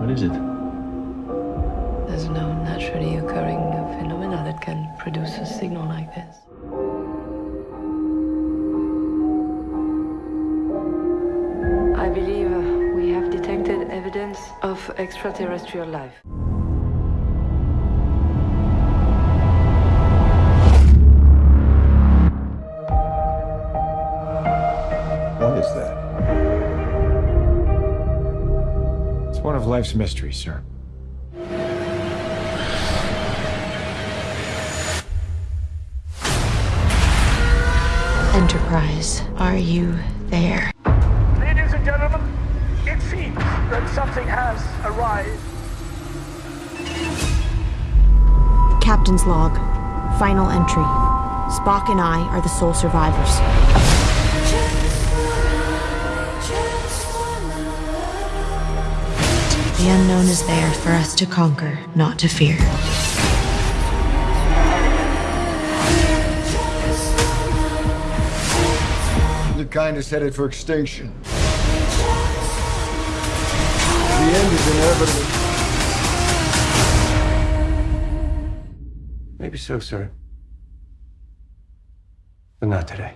What is it? There's no naturally occurring phenomena that can produce a signal like this. I believe uh, we have detected evidence of extraterrestrial life. What is that? It's one of life's mysteries, sir. Enterprise, are you there? Ladies and gentlemen, it seems that something has arrived. Captain's log. Final entry. Spock and I are the sole survivors. The unknown is there for us to conquer, not to fear. The kind is headed for extinction. The end is inevitable. Maybe so, sir. But not today.